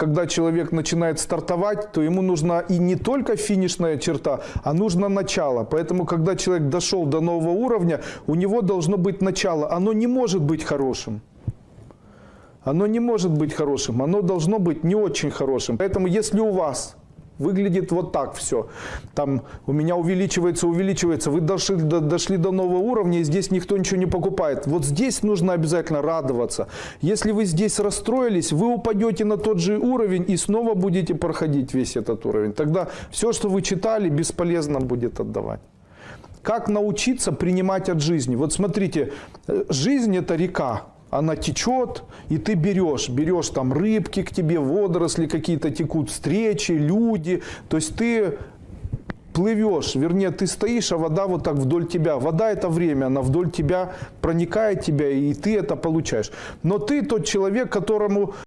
когда человек начинает стартовать, то ему нужна и не только финишная черта, а нужно начало. Поэтому, когда человек дошел до нового уровня, у него должно быть начало. Оно не может быть хорошим. Оно не может быть хорошим, оно должно быть не очень хорошим. Поэтому если у вас выглядит вот так все, там у меня увеличивается, увеличивается, вы дошли до, дошли до нового уровня, и здесь никто ничего не покупает. Вот здесь нужно обязательно радоваться. Если вы здесь расстроились, вы упадете на тот же уровень и снова будете проходить весь этот уровень. Тогда все, что вы читали, бесполезно будет отдавать. Как научиться принимать от жизни? Вот смотрите, э, жизнь это река, она течет, и ты берешь, берешь там рыбки к тебе, водоросли какие-то текут, встречи, люди, то есть ты плывешь, вернее, ты стоишь, а вода вот так вдоль тебя. Вода это время, она вдоль тебя проникает тебя, и ты это получаешь. Но ты тот человек, которому